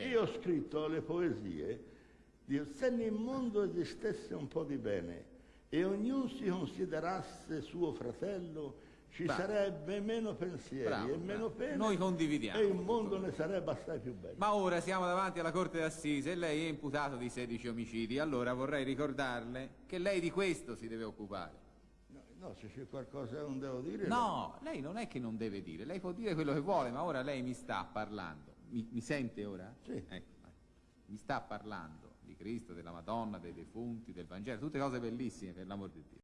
Io ho scritto le poesie di se nel mondo esistesse un po' di bene e ognuno si considerasse suo fratello, ci Bravo. sarebbe meno pensieri Bravo, e meno pene Noi condividiamo e il mondo ne sarebbe assai più bello. Ma ora siamo davanti alla Corte d'Assise e lei è imputato di 16 omicidi. Allora vorrei ricordarle che lei di questo si deve occupare. No, no, se c'è qualcosa che non devo dire... No, lei non è che non deve dire, lei può dire quello che vuole, ma ora lei mi sta parlando. Mi, mi sente ora? Sì. Ecco, mi sta parlando di Cristo, della Madonna, dei defunti, del Vangelo, tutte cose bellissime, per l'amor di Dio.